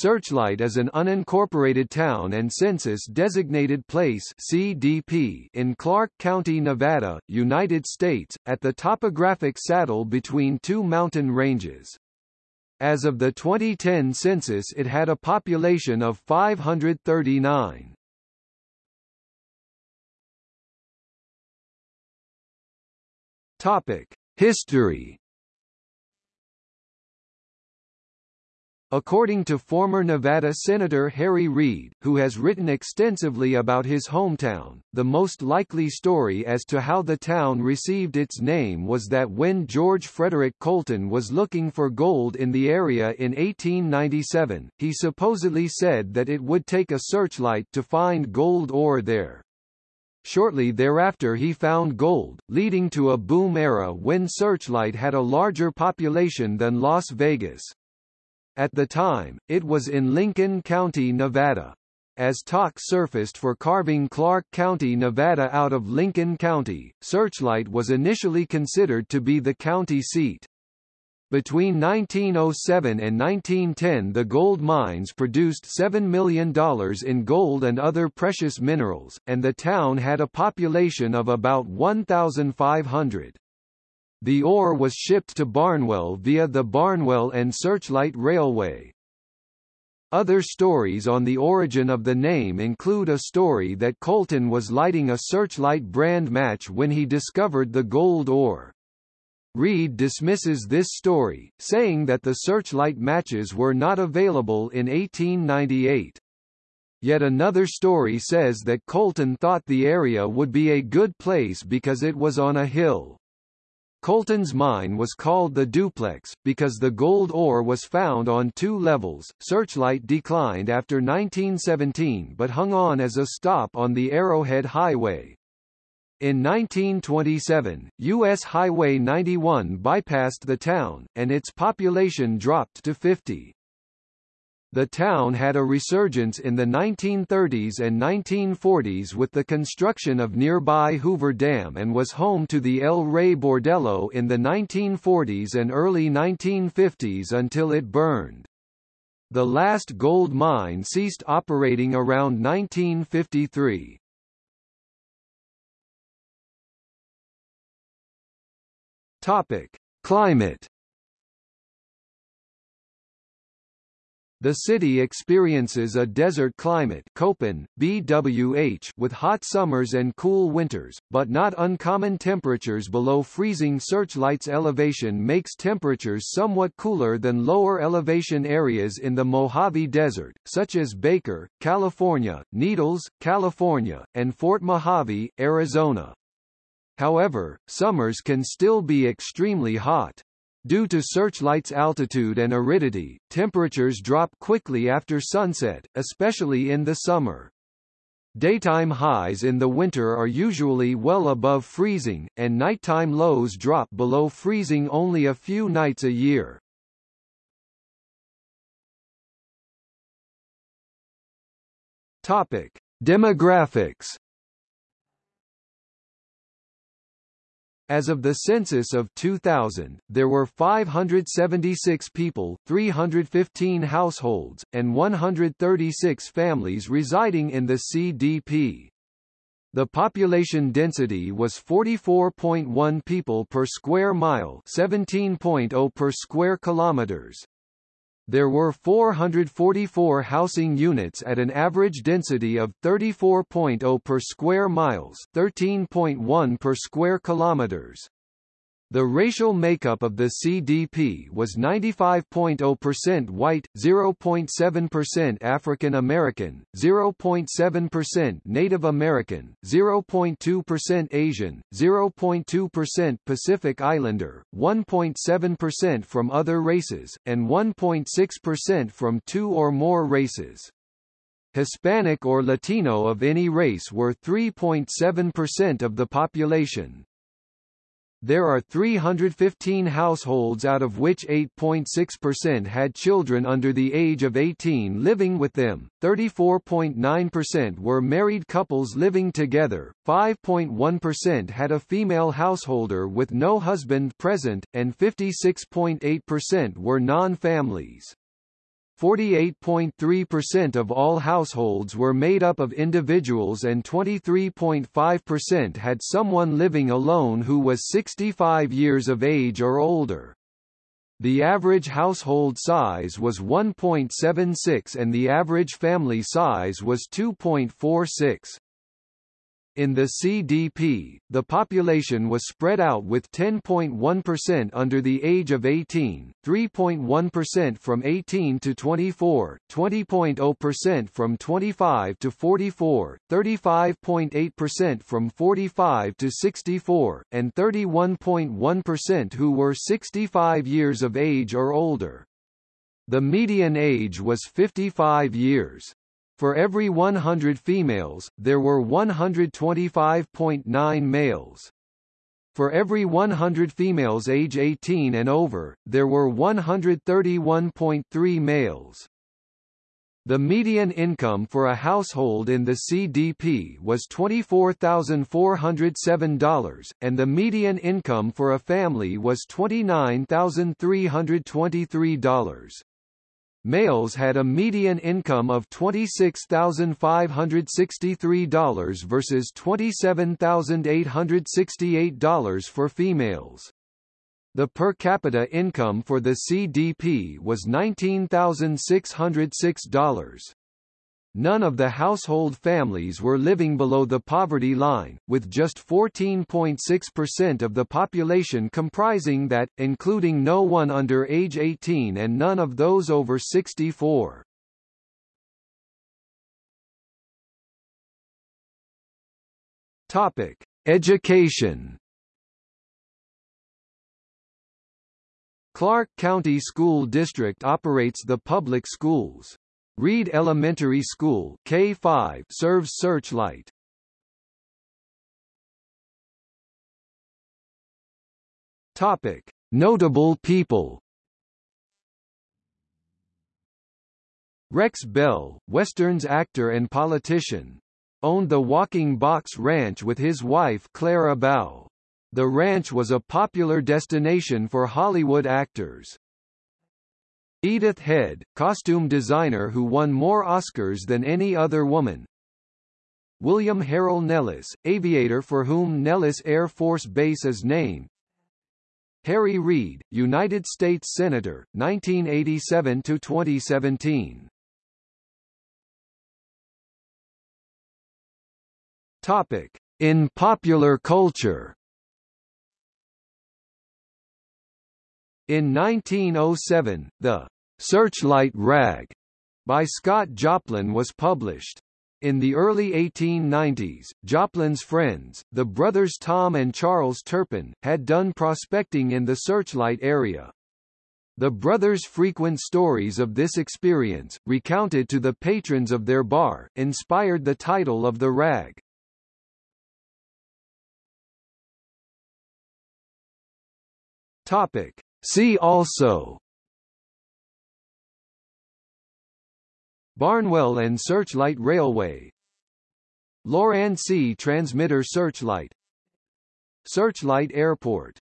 Searchlight is an unincorporated town and census-designated place (CDP) in Clark County, Nevada, United States, at the topographic saddle between two mountain ranges. As of the 2010 census it had a population of 539. Topic: History According to former Nevada Senator Harry Reid, who has written extensively about his hometown, the most likely story as to how the town received its name was that when George Frederick Colton was looking for gold in the area in 1897, he supposedly said that it would take a searchlight to find gold ore there. Shortly thereafter he found gold, leading to a boom era when Searchlight had a larger population than Las Vegas. At the time, it was in Lincoln County, Nevada. As talk surfaced for carving Clark County, Nevada out of Lincoln County, Searchlight was initially considered to be the county seat. Between 1907 and 1910 the gold mines produced $7 million in gold and other precious minerals, and the town had a population of about 1,500. The ore was shipped to Barnwell via the Barnwell and Searchlight Railway. Other stories on the origin of the name include a story that Colton was lighting a Searchlight brand match when he discovered the gold ore. Reid dismisses this story, saying that the Searchlight matches were not available in 1898. Yet another story says that Colton thought the area would be a good place because it was on a hill. Colton's mine was called the Duplex, because the gold ore was found on two levels. Searchlight declined after 1917 but hung on as a stop on the Arrowhead Highway. In 1927, U.S. Highway 91 bypassed the town, and its population dropped to 50. The town had a resurgence in the 1930s and 1940s with the construction of nearby Hoover Dam and was home to the El Rey Bordello in the 1940s and early 1950s until it burned. The last gold mine ceased operating around 1953. Topic: Climate The city experiences a desert climate Köppen, BWH with hot summers and cool winters, but not uncommon temperatures below freezing Searchlight's elevation makes temperatures somewhat cooler than lower elevation areas in the Mojave Desert, such as Baker, California, Needles, California, and Fort Mojave, Arizona. However, summers can still be extremely hot. Due to Searchlight's altitude and aridity, temperatures drop quickly after sunset, especially in the summer. Daytime highs in the winter are usually well above freezing, and nighttime lows drop below freezing only a few nights a year. Topic: Demographics As of the census of 2000, there were 576 people, 315 households, and 136 families residing in the CDP. The population density was 44.1 people per square mile 17.0 per square kilometers. There were 444 housing units at an average density of 34.0 per square miles 13.1 per square kilometers. The racial makeup of the CDP was 95.0% white, 0.7% African American, 0.7% Native American, 0.2% Asian, 0.2% Pacific Islander, 1.7% from other races, and 1.6% from two or more races. Hispanic or Latino of any race were 3.7% of the population. There are 315 households out of which 8.6% had children under the age of 18 living with them, 34.9% were married couples living together, 5.1% had a female householder with no husband present, and 56.8% were non-families. 48.3% of all households were made up of individuals and 23.5% had someone living alone who was 65 years of age or older. The average household size was 1.76 and the average family size was 2.46. In the CDP, the population was spread out with 10.1% under the age of 18, 3.1% from 18 to 24, 20.0% from 25 to 44, 35.8% from 45 to 64, and 31.1% who were 65 years of age or older. The median age was 55 years. For every 100 females, there were 125.9 males. For every 100 females age 18 and over, there were 131.3 males. The median income for a household in the CDP was $24,407, and the median income for a family was $29,323. Males had a median income of $26,563 versus $27,868 for females. The per capita income for the CDP was $19,606. None of the household families were living below the poverty line, with just 14.6% of the population comprising that, including no one under age 18 and none of those over 64. Topic: Education. Clark County School District operates the public schools. Reid Elementary School K5 serves Searchlight. Topic: Notable people. Rex Bell, Westerns actor and politician, owned the Walking Box Ranch with his wife Clara Bow. The ranch was a popular destination for Hollywood actors. Edith Head, costume designer who won more Oscars than any other woman. William Harrell Nellis, aviator for whom Nellis Air Force Base is named. Harry Reid, United States Senator, 1987 to 2017. Topic: In popular culture. In 1907, the Searchlight Rag by Scott Joplin was published. In the early 1890s, Joplin's friends, the brothers Tom and Charles Turpin, had done prospecting in the Searchlight area. The brothers' frequent stories of this experience, recounted to the patrons of their bar, inspired the title of the rag. Topic. See also. Barnwell and Searchlight Railway. Loran transmitter Searchlight. Searchlight Airport